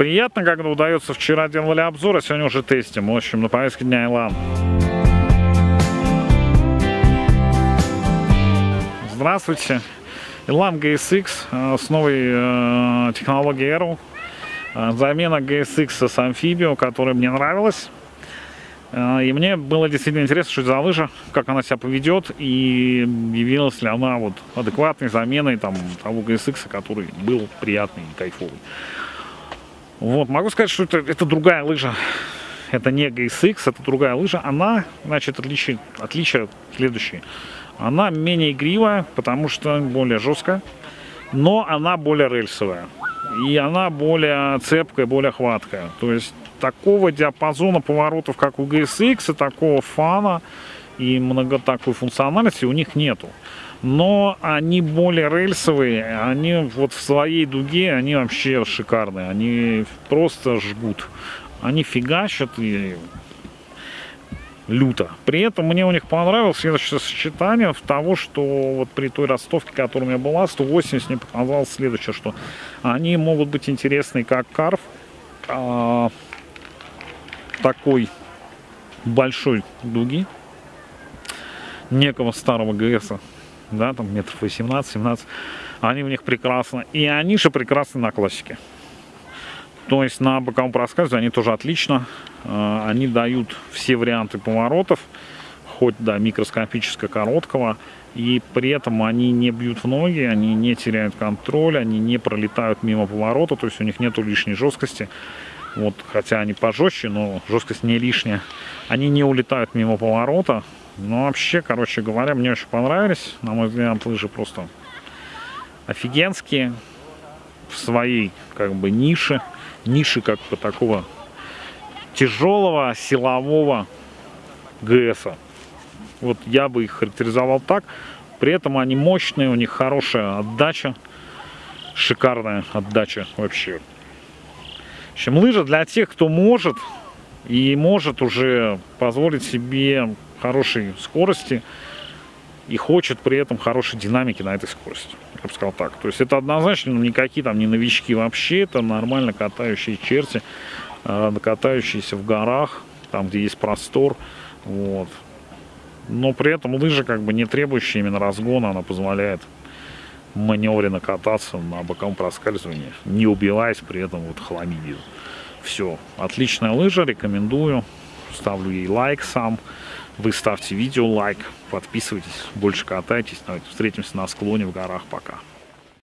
Приятно, когда удается. Вчера делали обзор, а сегодня уже тестим. В общем, на повестке дня Илан. Здравствуйте. Elan GSX э, с новой э, технологией Aero. Э, замена GSX с Amphibio, которая мне нравилась. И мне было действительно интересно, что это за лыжа, как она себя поведет, и явилась ли она вот адекватной заменой там, того GSX, который был приятный и кайфовый. Вот, могу сказать, что это, это другая лыжа. Это не GSX, это другая лыжа. Она, значит, отличие, отличие следующее. Она менее игривая, потому что более жесткая, но она более рельсовая. И она более цепкая, более хваткая. То есть такого диапазона поворотов, как у GSX, и такого фана и много такой функциональности у них нету. Но они более рельсовые, они вот в своей дуге, они вообще шикарные, они просто жгут. Они фигачат и люто. При этом мне у них понравилось следующее сочетание в того, что вот при той ростовке, которая у меня была, 180, мне показалось следующее, что они могут быть интересны как карф, а, такой большой дуги, некого старого ГСа, да, там метров 18-17, они в них прекрасно, и они же прекрасны на классике. То есть на боковом проскальзывании они тоже отлично. А, они дают все варианты поворотов, хоть до микроскопического короткого. И при этом они не бьют в ноги, они не теряют контроль, они не пролетают мимо поворота, то есть у них нет лишней жесткости. Вот, хотя они пожестче, но жесткость не лишняя. Они не улетают мимо поворота. Но вообще, короче говоря, мне очень понравились. На мой взгляд, лыжи просто офигенские в своей как бы нише ниши как бы такого тяжелого силового ГСа. Вот я бы их характеризовал так. При этом они мощные, у них хорошая отдача, шикарная отдача вообще. В общем, лыжа для тех, кто может и может уже позволить себе хорошей скорости и хочет при этом хорошей динамики на этой скорости я бы сказал так. То есть это однозначно никакие там не новички вообще, это нормально катающие черти, э, катающиеся в горах, там где есть простор, вот. Но при этом лыжа как бы не требующая именно разгона, она позволяет маневренно кататься на боковом проскальзывании, не убиваясь при этом вот хламидию. Все, отличная лыжа, рекомендую, ставлю ей лайк сам. Вы ставьте видео лайк, подписывайтесь, больше катайтесь. Давайте встретимся на склоне в горах. Пока.